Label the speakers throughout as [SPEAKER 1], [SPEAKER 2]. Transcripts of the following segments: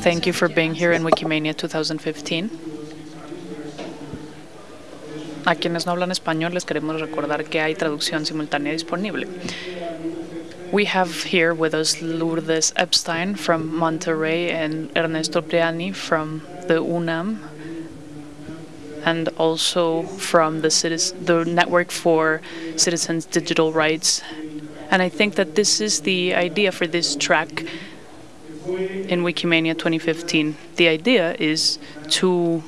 [SPEAKER 1] Thank you for being here in Wikimania 2015. A quienes no hablan español les queremos recordar que hay traducción simultánea disponible. We have here with us Lourdes Epstein from Monterrey and Ernesto Priani from the UNAM and also from the, the Network for Citizens' Digital Rights. And I think that this is the idea for this track in Wikimania 2015. The idea is to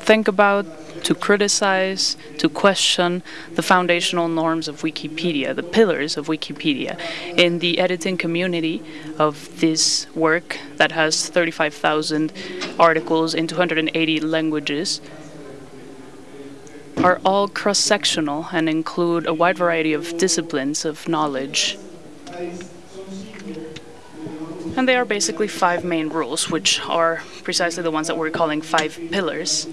[SPEAKER 1] think about, to criticize, to question the foundational norms of Wikipedia, the pillars of Wikipedia. In the editing community of this work that has 35,000 articles in 280 languages, are all cross-sectional and include a wide variety of disciplines of knowledge. And they are basically five main rules, which are precisely the ones that we're calling five pillars,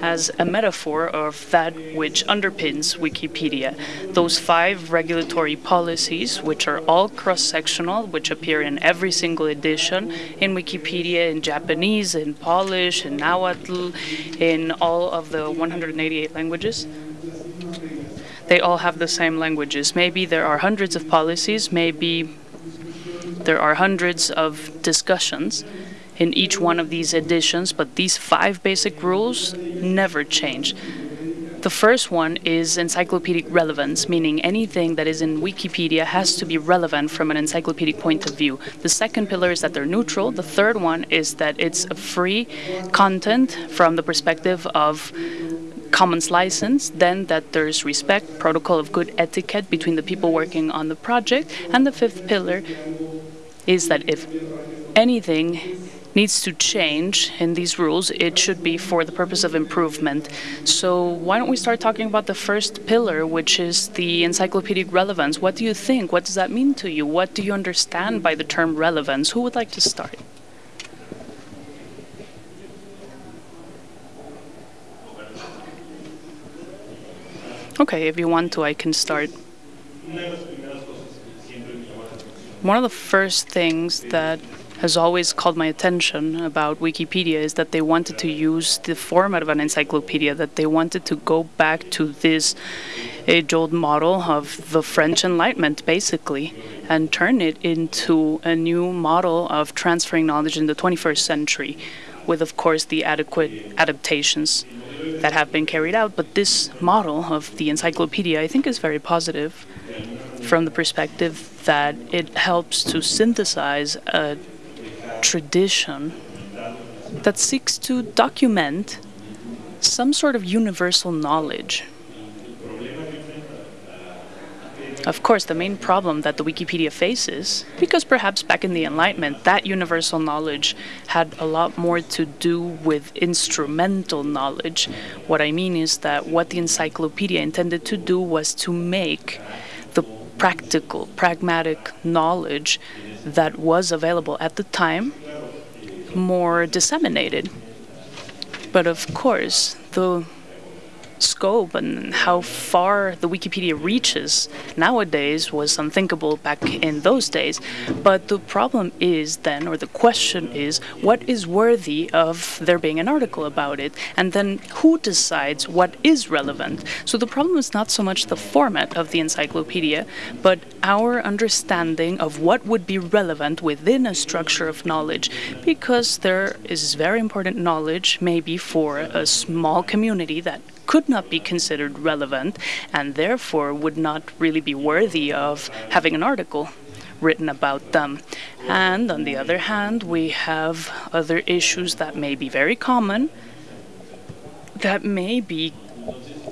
[SPEAKER 1] as a metaphor of that which underpins Wikipedia. Those five regulatory policies, which are all cross-sectional, which appear in every single edition in Wikipedia in Japanese, in Polish, in Nahuatl, in all of the 188 languages. They all have the same languages. Maybe there are hundreds of policies, maybe there are hundreds of discussions in each one of these editions, but these five basic rules never change. The first one is encyclopedic relevance, meaning anything that is in Wikipedia has to be relevant from an encyclopedic point of view. The second pillar is that they're neutral. The third one is that it's a free content from the perspective of commons license, then that there's respect, protocol of good etiquette between the people working on the project, and the fifth pillar is that if anything needs to change in these rules, it should be for the purpose of improvement. So why don't we start talking about the first pillar, which is the encyclopedic relevance. What do you think? What does that mean to you? What do you understand by the term relevance? Who would like to start? Okay, if you want to, I can start. One of the first things that has always called my attention about Wikipedia is that they wanted to use the format of an encyclopedia, that they wanted to go back to this age-old model of the French Enlightenment, basically, and turn it into a new model of transferring knowledge in the 21st century, with, of course, the adequate adaptations that have been carried out. But this model of the encyclopedia, I think, is very positive from the perspective that it helps to synthesize a tradition that seeks to document some sort of universal knowledge. Of course, the main problem that the Wikipedia faces, because perhaps back in the Enlightenment, that universal knowledge had a lot more to do with instrumental knowledge. What I mean is that what the encyclopedia intended to do was to make practical, pragmatic knowledge that was available at the time more disseminated. But of course, the scope and how far the Wikipedia reaches nowadays was unthinkable back in those days. But the problem is then, or the question is, what is worthy of there being an article about it? And then who decides what is relevant? So the problem is not so much the format of the encyclopedia, but our understanding of what would be relevant within a structure of knowledge, because there is very important knowledge maybe for a small community that could not be considered relevant and therefore would not really be worthy of having an article written about them. And on the other hand, we have other issues that may be very common that maybe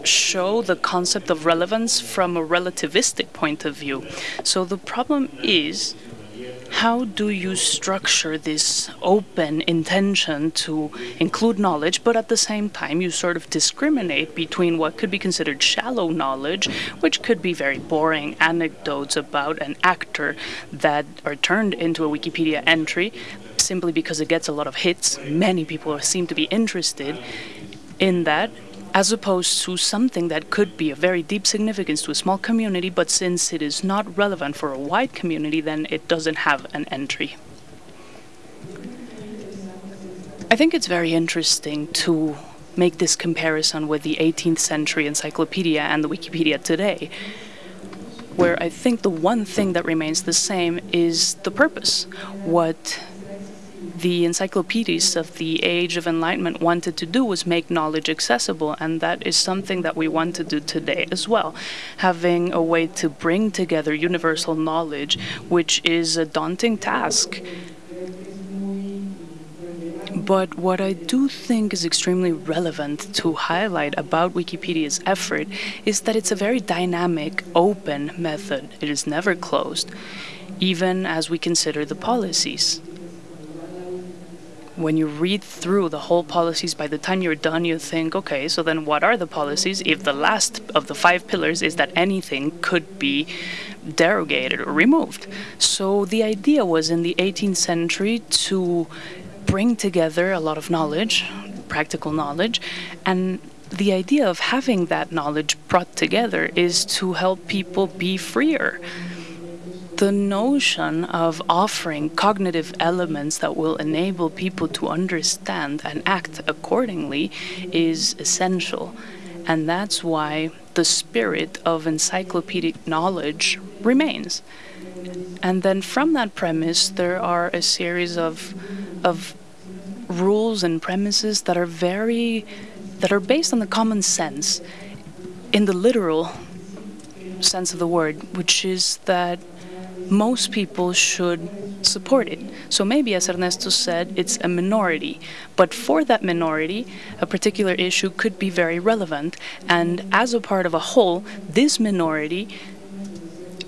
[SPEAKER 1] show the concept of relevance from a relativistic point of view. So the problem is how do you structure this open intention to include knowledge, but at the same time you sort of discriminate between what could be considered shallow knowledge, which could be very boring anecdotes about an actor that are turned into a Wikipedia entry simply because it gets a lot of hits. Many people seem to be interested in that as opposed to something that could be of very deep significance to a small community, but since it is not relevant for a wide community, then it doesn't have an entry. I think it's very interesting to make this comparison with the 18th century encyclopedia and the Wikipedia today, where I think the one thing that remains the same is the purpose. What the encyclopedists of the age of enlightenment wanted to do was make knowledge accessible and that is something that we want to do today as well having a way to bring together universal knowledge which is a daunting task but what I do think is extremely relevant to highlight about Wikipedia's effort is that it's a very dynamic, open method. It is never closed, even as we consider the policies. When you read through the whole policies, by the time you're done, you think, okay, so then what are the policies if the last of the five pillars is that anything could be derogated or removed? So the idea was in the 18th century to bring together a lot of knowledge, practical knowledge, and the idea of having that knowledge brought together is to help people be freer. The notion of offering cognitive elements that will enable people to understand and act accordingly is essential. And that's why the spirit of encyclopedic knowledge remains. And then from that premise, there are a series of, of rules and premises that are very, that are based on the common sense in the literal sense of the word, which is that most people should support it. So maybe, as Ernesto said, it's a minority. But for that minority, a particular issue could be very relevant. And as a part of a whole, this minority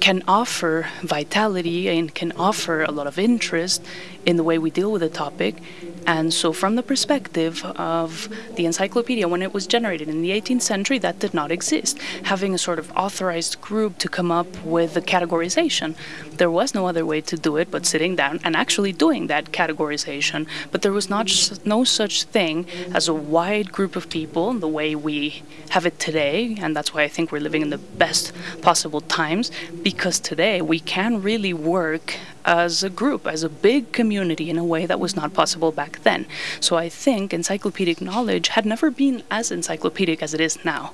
[SPEAKER 1] can offer vitality and can offer a lot of interest in the way we deal with a topic. And so, from the perspective of the encyclopedia, when it was generated in the 18th century, that did not exist. Having a sort of authorized group to come up with the categorization, there was no other way to do it but sitting down and actually doing that categorization. But there was not no such thing as a wide group of people in the way we have it today, and that's why I think we're living in the best possible times because today we can really work as a group, as a big community in a way that was not possible back then. So I think encyclopedic knowledge had never been as encyclopedic as it is now.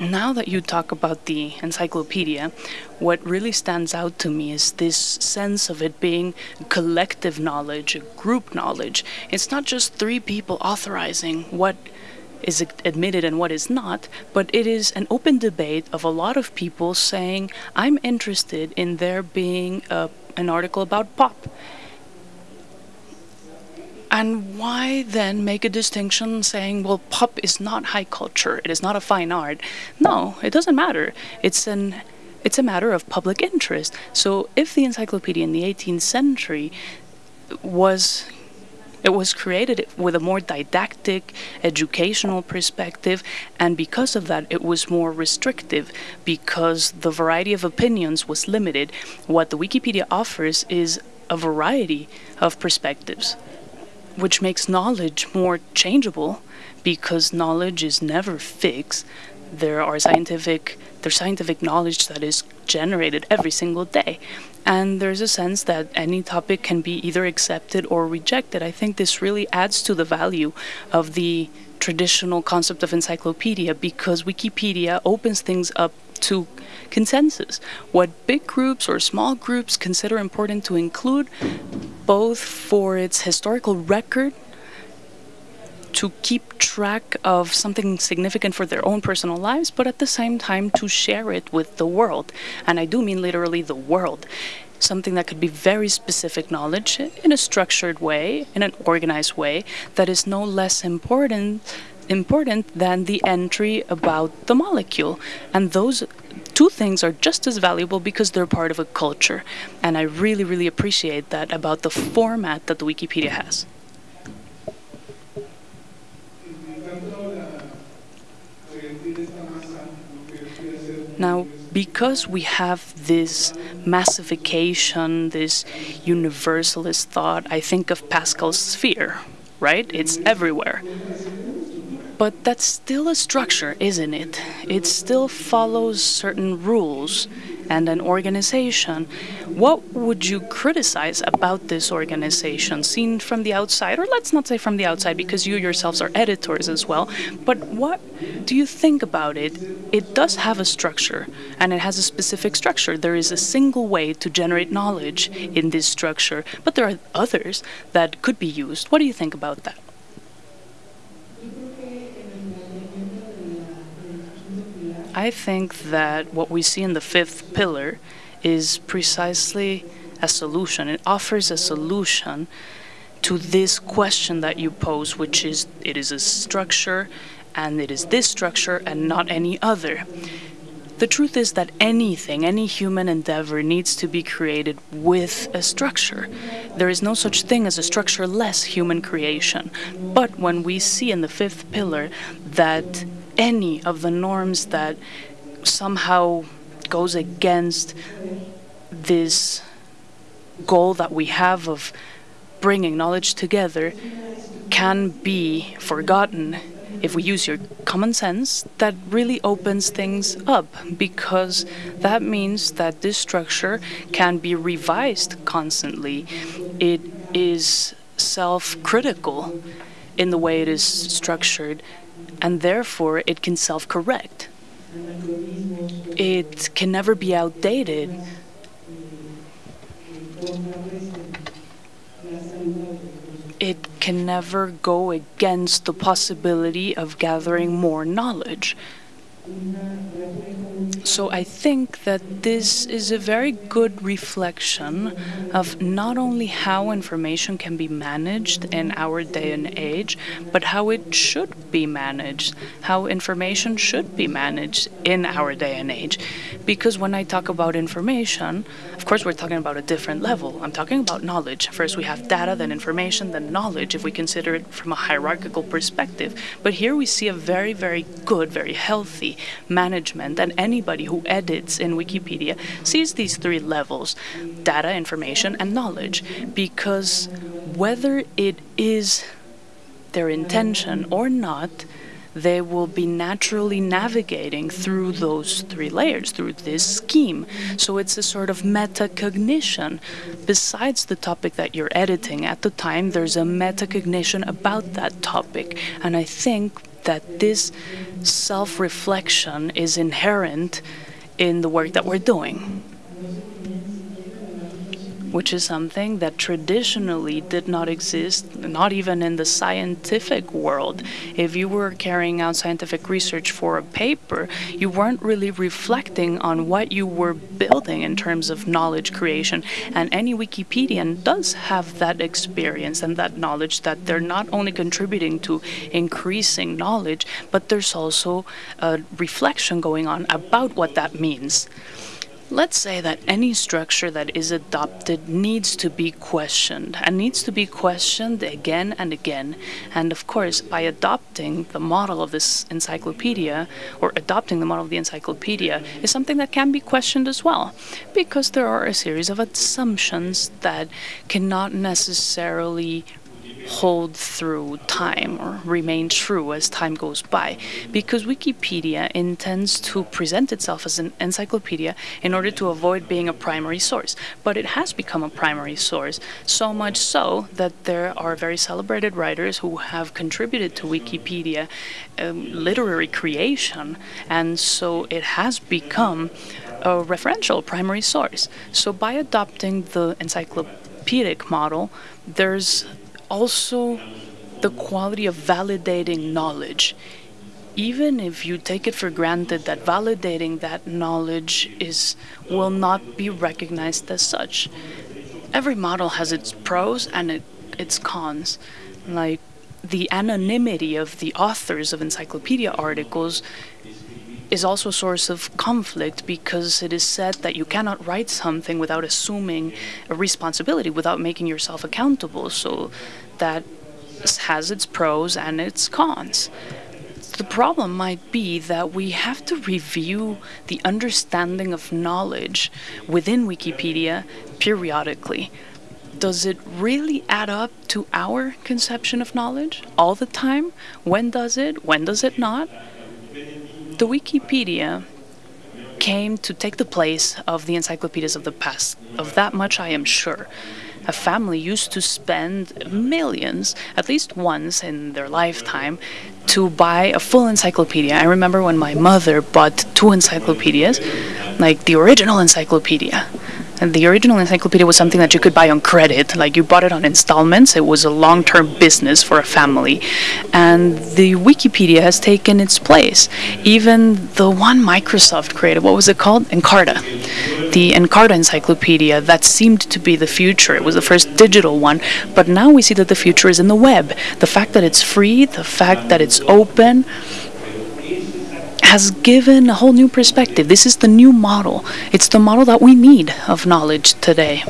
[SPEAKER 1] Now that you talk about the encyclopedia, what really stands out to me is this sense of it being collective knowledge, group knowledge. It's not just three people authorizing what is admitted and what is not, but it is an open debate of a lot of people saying, I'm interested in there being a, an article about pop. And why then make a distinction saying, well, pop is not high culture, it is not a fine art? No, it doesn't matter. It's an it's a matter of public interest. So if the encyclopedia in the 18th century was it was created with a more didactic, educational perspective, and because of that, it was more restrictive because the variety of opinions was limited. What the Wikipedia offers is a variety of perspectives, which makes knowledge more changeable because knowledge is never fixed. There are scientific there's scientific knowledge that is generated every single day. And there's a sense that any topic can be either accepted or rejected. I think this really adds to the value of the traditional concept of encyclopedia because Wikipedia opens things up to consensus. What big groups or small groups consider important to include, both for its historical record to keep track of something significant for their own personal lives, but at the same time to share it with the world. And I do mean literally the world. Something that could be very specific knowledge in a structured way, in an organized way, that is no less important important than the entry about the molecule. And those two things are just as valuable because they're part of a culture. And I really, really appreciate that about the format that the Wikipedia has. Now, because we have this massification, this universalist thought, I think of Pascal's sphere, right? It's everywhere. But that's still a structure, isn't it? It still follows certain rules. and an organization, what would you criticize about this organization seen from the outside? Or let's not say from the outside because you yourselves are editors as well, but what do you think about it? It does have a structure and it has a specific structure. There is a single way to generate knowledge in this structure, but there are others that could be used. What do you think about that? I think that what we see in the fifth pillar is precisely a solution. It offers a solution to this question that you pose, which is it is a structure and it is this structure and not any other. The truth is that anything, any human endeavor needs to be created with a structure. There is no such thing as a structureless human creation. But when we see in the fifth pillar that any of the norms that somehow goes against this goal that we have of bringing knowledge together can be forgotten if we use your common sense, that really opens things up because that means that this structure can be revised constantly. It is self critical in the way it is structured, and therefore it can self correct. It can never be outdated. It can never go against the possibility of gathering more knowledge. So I think that this is a very good reflection of not only how information can be managed in our day and age, but how it should be managed, how information should be managed in our day and age. Because when I talk about information, of course, we're talking about a different level. I'm talking about knowledge. First, we have data, then information, then knowledge, if we consider it from a hierarchical perspective. But here we see a very, very good, very healthy management, and anybody who edits in Wikipedia sees these three levels data, information, and knowledge. Because whether it is their intention or not, they will be naturally navigating through those three layers, through this scheme. So it's a sort of metacognition. Besides the topic that you're editing at the time, there's a metacognition about that topic. And I think that this self reflection is inherent in the work that we're doing which is something that traditionally did not exist, not even in the scientific world. If you were carrying out scientific research for a paper, you weren't really reflecting on what you were building in terms of knowledge creation. And any Wikipedian does have that experience and that knowledge that they're not only contributing to increasing knowledge, but there's also a reflection going on about what that means. Let's say that any structure that is adopted needs to be questioned and needs to be questioned again and again. And of course, by adopting the model of this encyclopedia or adopting the model of the encyclopedia is something that can be questioned as well because there are a series of assumptions that cannot necessarily hold through time or remain true as time goes by because Wikipedia intends to present itself as an encyclopedia in order to avoid being a primary source. But it has become a primary source, so much so that there are very celebrated writers who have contributed to Wikipedia um, literary creation, and so it has become a referential primary source. So by adopting the encyclopedic model, there's also the quality of validating knowledge. Even if you take it for granted that validating that knowledge is will not be recognized as such. Every model has its pros and it, its cons. Like the anonymity of the authors of encyclopedia articles is also a source of conflict because it is said that you cannot write something without assuming a responsibility, without making yourself accountable. So that has its pros and its cons. The problem might be that we have to review the understanding of knowledge within Wikipedia periodically. Does it really add up to our conception of knowledge all the time? When does it? When does it not? The Wikipedia came to take the place of the encyclopedias of the past. Of that much I am sure. A family used to spend millions, at least once in their lifetime, to buy a full encyclopedia. I remember when my mother bought two encyclopedias, like the original encyclopedia. And the original encyclopedia was something that you could buy on credit, like you bought it on installments. It was a long term business for a family. And the Wikipedia has taken its place. Even the one Microsoft created, what was it called? Encarta. The Encarta encyclopedia, that seemed to be the future. It was the first digital one. But now we see that the future is in the web. The fact that it's free, the fact that it's open, has given a whole new perspective. This is the new model. It's the model that we need of knowledge today.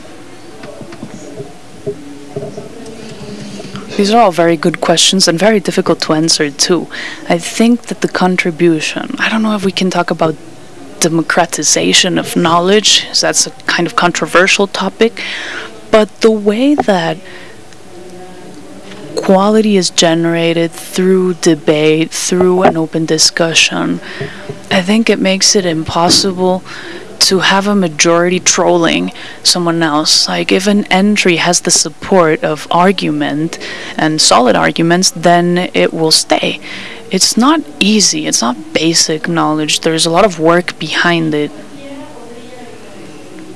[SPEAKER 1] These are all very good questions and very difficult to answer, too. I think that the contribution, I don't know if we can talk about democratization of knowledge, that's a kind of controversial topic, but the way that quality is generated through debate, through an open discussion, I think it makes it impossible to have a majority trolling someone else. Like, if an entry has the support of argument and solid arguments, then it will stay. It's not easy, it's not basic knowledge, there's a lot of work behind it.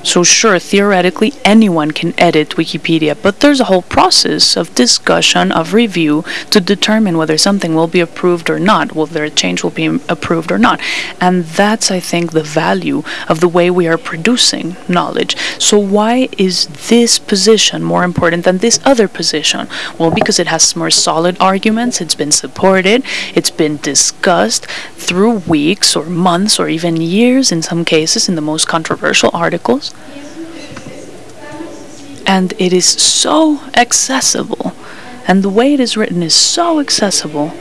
[SPEAKER 1] So, sure, theoretically, anyone can edit Wikipedia, but there's a whole process of discussion, of review to determine whether something will be approved or not, whether a change will be approved or not. And that's, I think, the value of the way we are producing knowledge. So, why is this position more important than this other position? Well, because it has more solid arguments, it's been supported, it's been discussed through weeks or months or even years in some cases in the most controversial articles and it is so accessible. And the way it is written is so accessible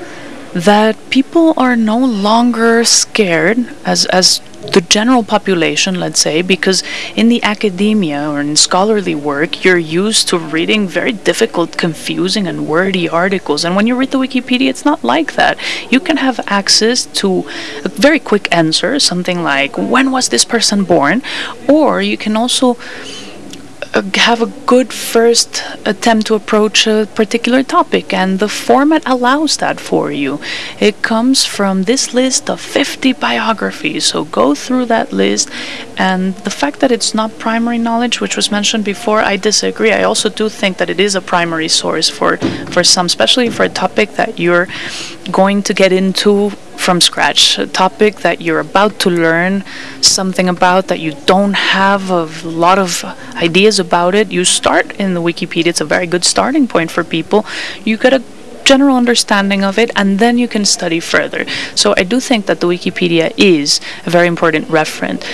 [SPEAKER 1] that people are no longer scared as as the general population let's say because in the academia or in scholarly work you're used to reading very difficult confusing and wordy articles. And when you read the wikipedia it's not like that. You can have access to a very quick answer something like when was this person born? Or you can also Uh, have a good first attempt to approach a particular topic, and the format allows that for you. It comes from this list of 50 biographies, so go through that list. And the fact that it's not primary knowledge, which was mentioned before, I disagree. I also do think that it is a primary source for, for some, especially for a topic that you're going to get into from scratch, a topic that you're about to learn something about that you don't have a lot of ideas about it. You start in the Wikipedia, it's a very good starting point for people. You get a general understanding of it and then you can study further. So I do think that the Wikipedia is a very important reference.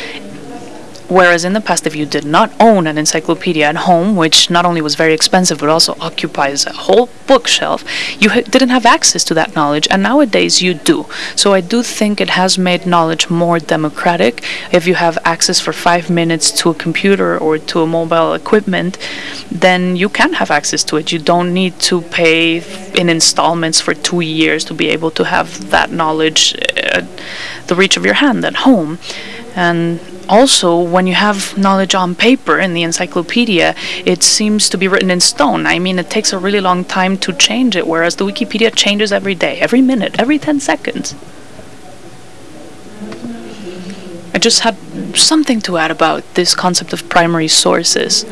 [SPEAKER 1] Whereas in the past, if you did not own an encyclopedia at home, which not only was very expensive but also occupies a whole bookshelf, you ha- didn't have access to that knowledge, and nowadays you do. So I do think it has made knowledge more democratic. If you have access for five minutes to a computer or to a mobile equipment, then you can have access to it. You don't need to pay in installments for two years to be able to have that knowledge at the reach of your hand at home. And also, when you have knowledge on paper in the encyclopedia, it seems to be written in stone. I mean, it takes a really long time to change it, whereas the Wikipedia changes every day, every minute, every 10 seconds. I just had something to add about this concept of primary sources.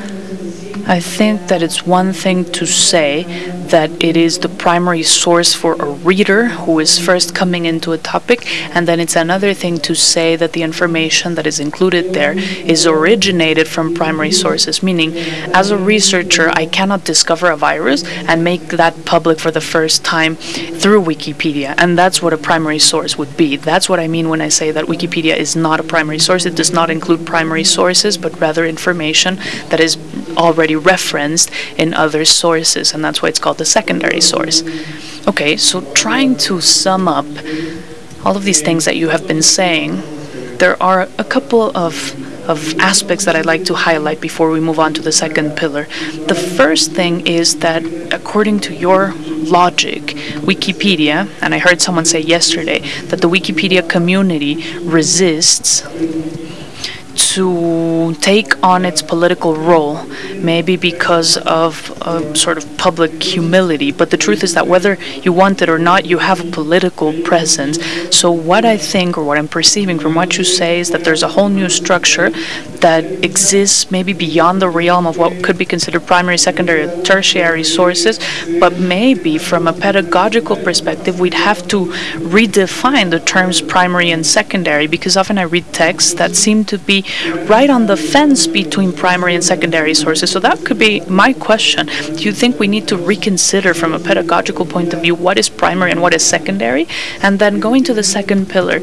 [SPEAKER 1] I think that it's one thing to say that it is the primary source for a reader who is first coming into a topic, and then it's another thing to say that the information that is included there is originated from primary sources, meaning, as a researcher, I cannot discover a virus and make that public for the first time through Wikipedia, and that's what a primary source would be. That's what I mean when I say that Wikipedia is not a primary source. It does not include primary sources, but rather information that is already referenced in other sources, and that's why it's called the secondary source. Okay, so trying to sum up all of these things that you have been saying, there are a couple of of aspects that I'd like to highlight before we move on to the second pillar. The first thing is that according to your logic, Wikipedia, and I heard someone say yesterday that the Wikipedia community resists to take on its political role, maybe because of a sort of public humility. But the truth is that whether you want it or not, you have a political presence. So, what I think, or what I'm perceiving from what you say, is that there's a whole new structure that exists maybe beyond the realm of what could be considered primary, secondary, tertiary sources, but maybe from a pedagogical perspective, we'd have to redefine the terms primary and secondary because often I read texts that seem to be right on the fence between primary and secondary sources. So that could be my question. Do you think we need to reconsider from a pedagogical point of view what is primary and what is secondary? And then going to the second pillar,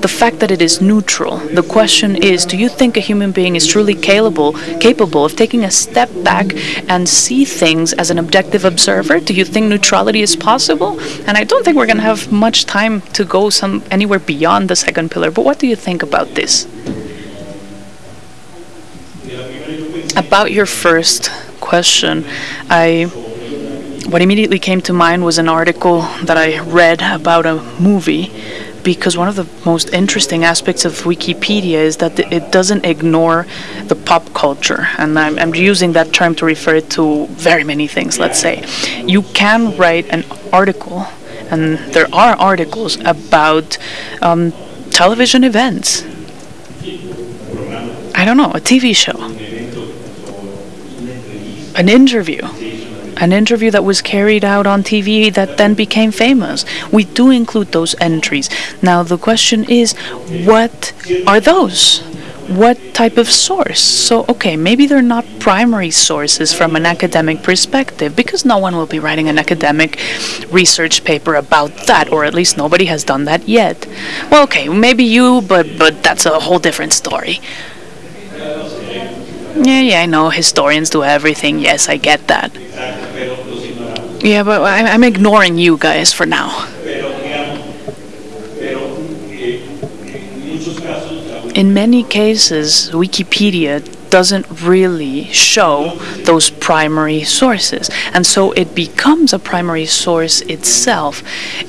[SPEAKER 1] the fact that it is neutral. The question is, do you think a human being is truly capable capable of taking a step back and see things as an objective observer? Do you think neutrality is possible? And I don't think we're going to have much time to go some anywhere beyond the second pillar. But what do you think about this? About your first question, I what immediately came to mind was an article that I read about a movie because one of the most interesting aspects of Wikipedia is that it doesn't ignore the pop culture. And I'm, I'm, using that term to refer to very many things, let's say. You can write an article, and there are articles about um, television events. I don't know, a TV show, an interview an interview that was carried out on TV that then became famous. We do include those entries. Now, the question is, what are those? What type of source? So, okay, maybe they're not primary sources from an academic perspective because no one will be writing an academic research paper about that, or at least nobody has done that yet. Well, okay, maybe you, but but that's a whole different story. Yeah, yeah, I know historians do everything. Yes, I get that. Yeah, but I'm ignoring you guys for now. In many cases, Wikipedia doesn't really show those primary sources. And so it becomes a primary source itself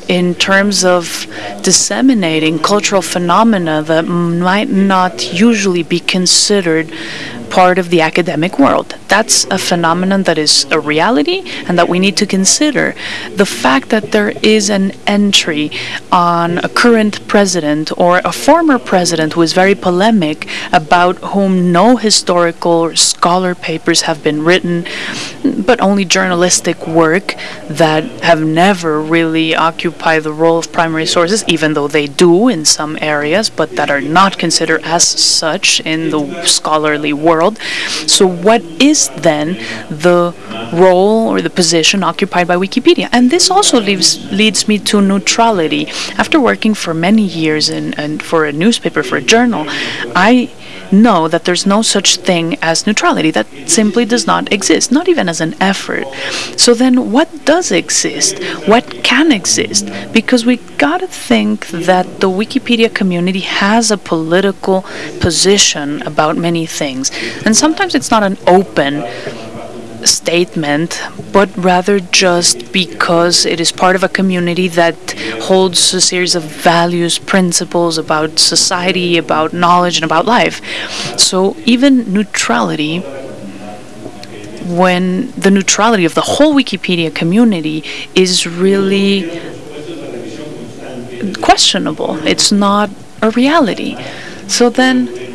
[SPEAKER 1] in terms of disseminating cultural phenomena that might not usually be considered part of the academic world. That's a phenomenon that is a reality and that we need to consider. The fact that there is an entry on a current president or a former president who is very polemic about whom no historical or scholar papers have been written, but only journalistic work that have never really occupied the role of primary sources, even though they do in some areas, but that are not considered as such in the scholarly world world. So, what is then the role or the position occupied by Wikipedia? And this also leaves, leads me to neutrality. After working for many years in, in for a newspaper, for a journal, I know that there's no such thing as neutrality. That simply does not exist, not even as an effort. So then, what does exist? What can exist? Because we gotta think that the Wikipedia community has a political position about many things. And sometimes it's not an open statement, but rather just because it is part of a community that holds a series of values, principles about society, about knowledge, and about life. So even neutrality, when the neutrality of the whole Wikipedia community is really questionable, it's not a reality. So then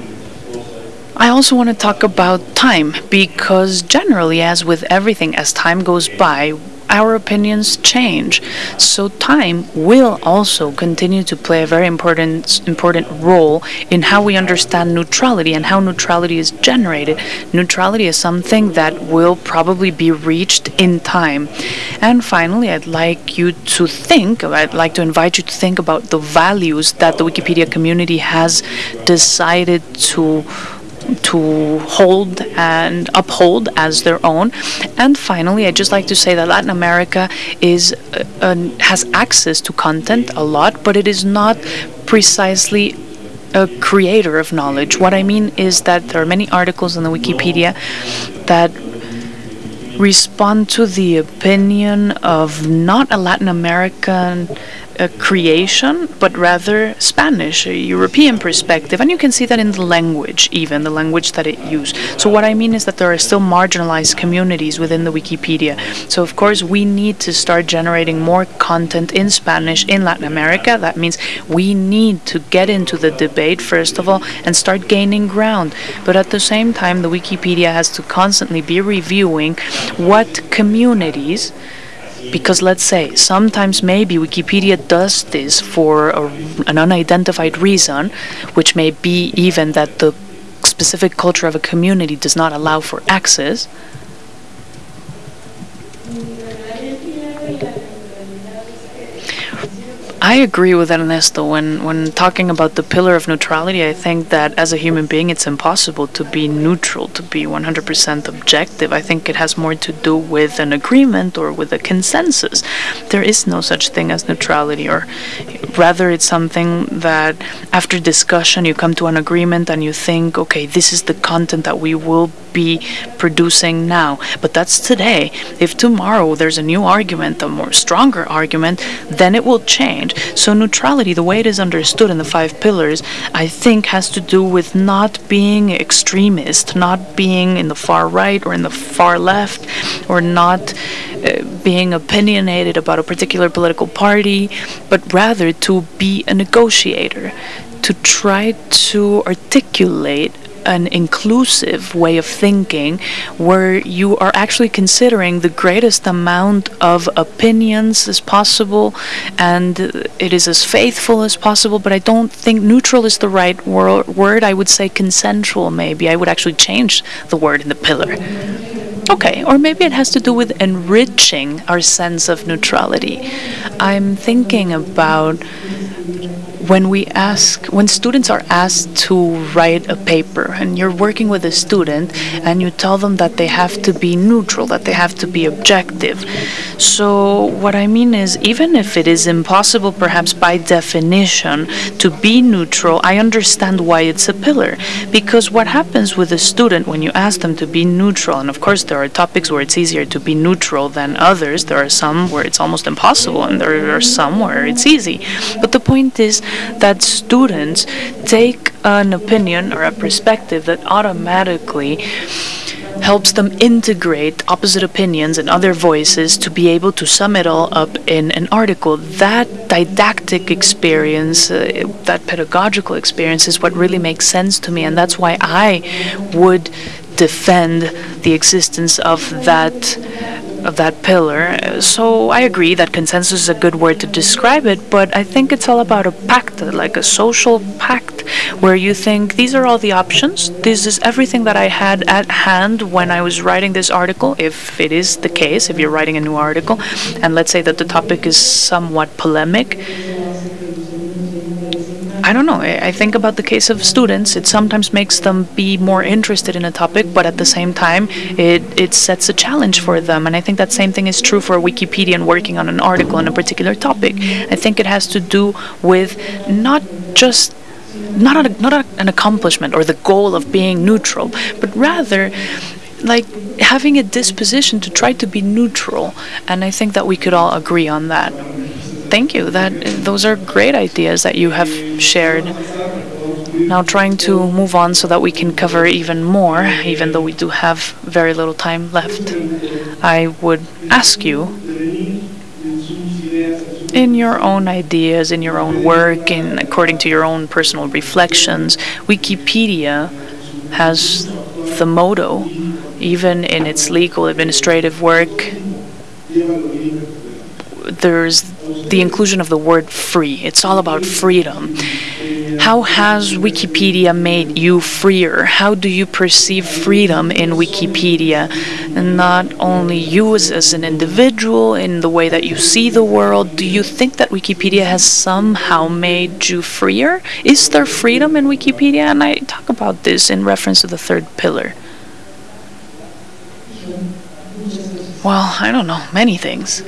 [SPEAKER 1] I also want to talk about time because generally, as with everything, as time goes by, our opinions change. So time will also continue to play a very important important role in how we understand neutrality and how neutrality is generated. Neutrality is something that will probably be reached in time. And finally, I'd like you to think, I'd like to invite you to think about the values that the Wikipedia community has decided to to hold and uphold as their own. And finally, I'd just like to say that Latin America is uh, uh, has access to content a lot, but it is not precisely a creator of knowledge. What I mean is that there are many articles in the Wikipedia that respond to the opinion of not a Latin American a creation, but rather Spanish, a European perspective. And you can see that in the language, even the language that it used. So, what I mean is that there are still marginalized communities within the Wikipedia. So, of course, we need to start generating more content in Spanish in Latin America. That means we need to get into the debate, first of all, and start gaining ground. But at the same time, the Wikipedia has to constantly be reviewing what communities because let's say sometimes maybe Wikipedia does this for a, an unidentified reason, which may be even that the specific culture of a community does not allow for access. I agree with Ernesto when, when talking about the pillar of neutrality. I think that as a human being, it's impossible to be neutral, to be 100% objective. I think it has more to do with an agreement or with a consensus. There is no such thing as neutrality, or rather, it's something that after discussion, you come to an agreement and you think, okay, this is the content that we will be producing now. But that's today. If tomorrow there's a new argument, a more stronger argument, then it will change. So, neutrality, the way it is understood in the five pillars, I think has to do with not being extremist, not being in the far right or in the far left, or not uh, being opinionated about a particular political party, but rather to be a negotiator, to try to articulate an inclusive way of thinking where you are actually considering the greatest amount of opinions as possible and it is as faithful as possible but i don't think neutral is the right wor- word. I would say consensual maybe. I would actually change the word in the pillar. Okay, or maybe it has to do with enriching our sense of neutrality. I'm thinking about when we ask when students are asked to write a paper and you're working with a student and you tell them that they have to be neutral that they have to be objective. So what i mean is even if it is impossible perhaps by definition to be neutral i understand why it's a pillar. Because what happens with a student when you ask them to be neutral and of course there are topics where it's easier to be neutral than others. There are some where it's almost impossible and there are some where it's easy. But the point is that students take an opinion or a perspective that automatically helps them integrate opposite opinions and other voices to be able to sum it all up in an article. That didactic experience, uh, that pedagogical experience, is what really makes sense to me, and that's why I would defend the existence of that of that pillar. So I agree that consensus is a good word to describe it, but I think it's all about a pact, like a social pact, where you think these are all the options. This is everything that I had at hand when I was writing this article, if it is the case, if you're writing a new article, and let's say that the topic is somewhat polemic I don't know. I think about the case of students. It sometimes makes them be more interested in a topic, but at the same time, it, it sets a challenge for them. And I think that same thing is true for a Wikipedian working on an article on a particular topic. I think it has to do with not just not a, not a, an accomplishment or the goal of being neutral, but rather like having a disposition to try to be neutral. And I think that we could all agree on that thank you. That those are great ideas that you have shared. Now trying to move on so that we can cover even more, even though we do have very little time left. I would ask you in your own ideas, in your own work, and according to your own personal reflections, Wikipedia has the motto, even in its legal administrative work, there's the inclusion of the word free. It's all about freedom. How has Wikipedia made you freer? How do you perceive freedom in Wikipedia? And not only you as, as an individual, in the way that you see the world, do you think that Wikipedia has somehow made you freer? Is there freedom in Wikipedia? And I talk about this in reference to the third pillar. Well, I don't know, many things.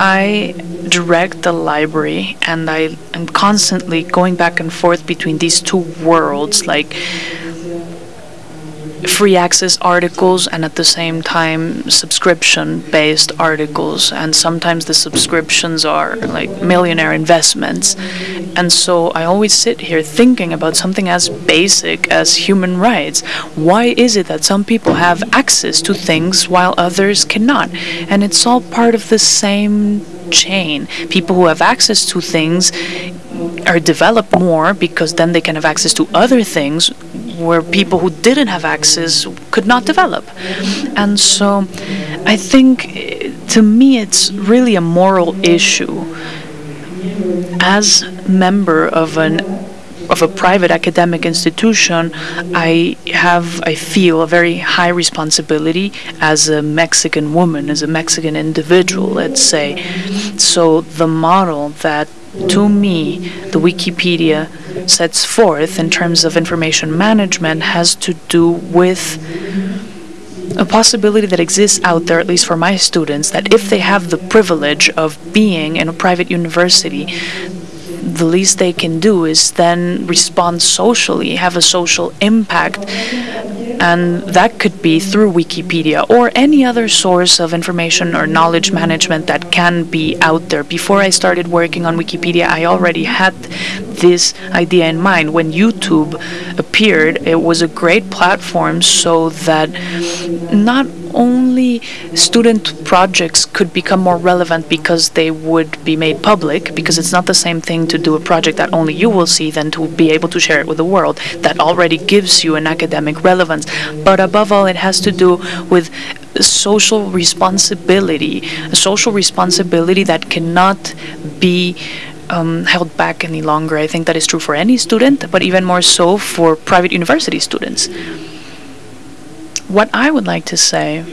[SPEAKER 1] I direct the library and I am constantly going back and forth between these two worlds like free access articles and at the same time subscription based articles. And sometimes the subscriptions are like millionaire investments. And so i always sit here thinking about something as basic as human rights. Why is it that some people have access to things while others cannot? And it's all part of the same chain. People who have access to things are developed more because then they can have access to other things where people who didn't have access could not develop. And so I think eh, to me it's really a moral issue. As member of an of a private academic institution, I have, I feel, a very high responsibility as a Mexican woman, as a Mexican individual, let's say. So the model that to me, the Wikipedia sets forth in terms of information management has to do with a possibility that exists out there, at least for my students, that if they have the privilege of being in a private university, the least they can do is then respond socially, have a social impact, and that could be through Wikipedia or any other source of information or knowledge management that can be out there. Before I started working on Wikipedia, I already had this idea in mind. When YouTube appeared, it was a great platform so that not only student projects could become more relevant because they would be made public, because it's not the same thing to do a project that only you will see than to be able to share it with the world. That already gives you an academic relevance. But above all, it has to do with social responsibility, a social responsibility that cannot be um, held back any longer. I think that is true for any student, but even more so for private university students. What I would like to say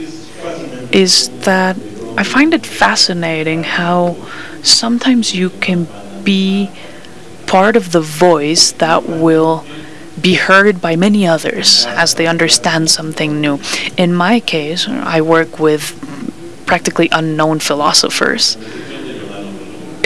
[SPEAKER 1] is that I find it fascinating how sometimes you can be part of the voice that will be heard by many others as they understand something new. In my case, I work with practically unknown philosophers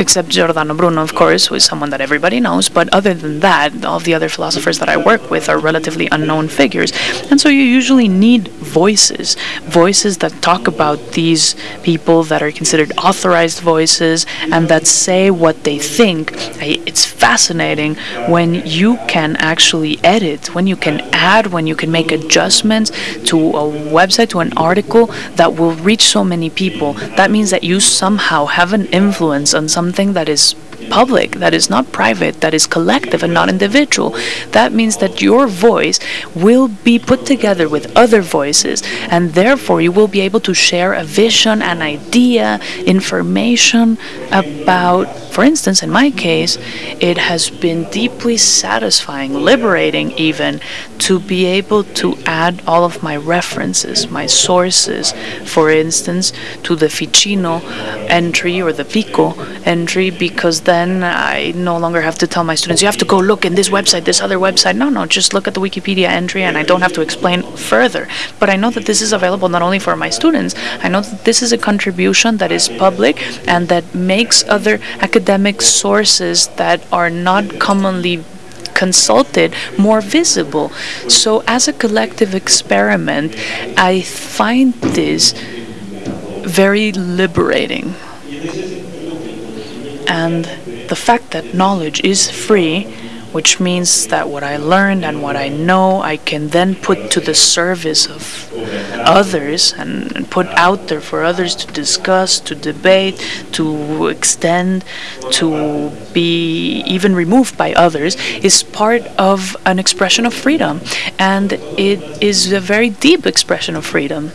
[SPEAKER 1] except Giordano Bruno, of course, who is someone that everybody knows. But other than that, all the other philosophers that I work with are relatively unknown figures. And so you usually need voices, voices that talk about these people that are considered authorized voices and that say what they think. It's fascinating when you can actually edit, when you can add, when you can make adjustments to a website, to an article that will reach so many people. That means that you somehow have an influence on some something that is public, that is not private, that is collective and not individual. That means that your voice will be put together with other voices, and therefore you will be able to share a vision, an idea, information about, for instance, in my case, it has been deeply satisfying, liberating even, to be able to add all of my references, my sources, for instance, to the Ficino entry or the Pico entry, because then I no longer have to tell my students, you have to go look in this website, this other website. No, no, just look at the Wikipedia entry and I don't have to explain further. But I know that this is available not only for my students, I know that this is a contribution that is public and that makes other academic sources that are not commonly consulted more visible. So, as a collective experiment, I find this very liberating. And the fact that knowledge is free, which means that what I learned and what I know, I can then put to the service of others and, put out there for others to discuss, to debate, to extend, to be even removed by others, is part of an expression of freedom. And it is a very deep expression of freedom.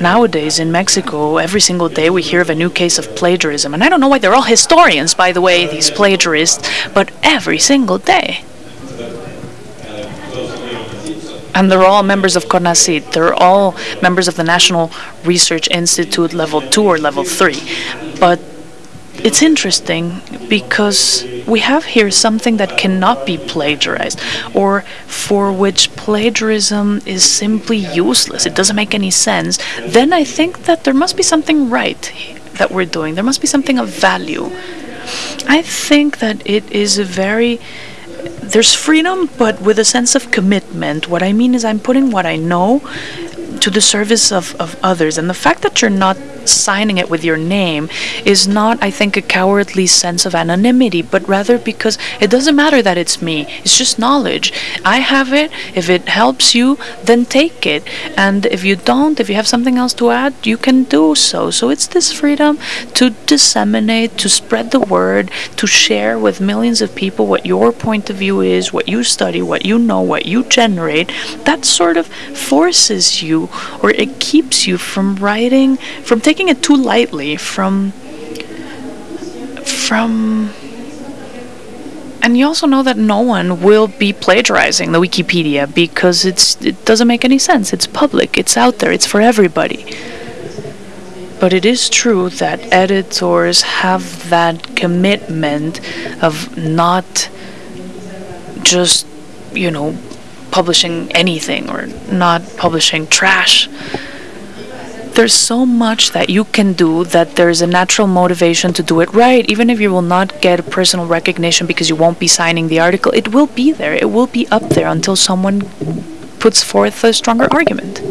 [SPEAKER 1] Nowadays in Mexico, every single day we hear of a new case of plagiarism. And I don't know why they're all historians, by the way, these plagiarists, but every single day. And they're all members of CONACYT. They're all members of the National Research Institute level 2 or level 3. But it's interesting because we have here something that cannot be plagiarized or for which plagiarism is simply useless. It doesn't make any sense. Then I think that there must be something right that we're doing. There must be something of value. I think that it is a very there's freedom, but with a sense of commitment. What I mean is, I'm putting what I know to the service of, of others. And the fact that you're not signing it with your name is not, I think, a cowardly sense of anonymity, but rather because it doesn't matter that it's me. It's just knowledge. I have it. If it helps you, then take it. And if you don't, if you have something else to add, you can do so. So it's this freedom to disseminate, to spread the word, to share with millions of people what your point of view is, what you study, what you know, what you generate. That sort of forces you or it keeps you from writing, from taking it too lightly, from from and you also know that no one will be plagiarizing the Wikipedia because it's it doesn't make any sense. It's public, it's out there, it's for everybody. But it is true that editors have that commitment of not just, you know, publishing anything or not publishing trash. There's so much that you can do that there's a natural motivation to do it right, even if you will not get personal recognition because you won't be signing the article. It will be there, it will be up there until someone puts forth a stronger argument.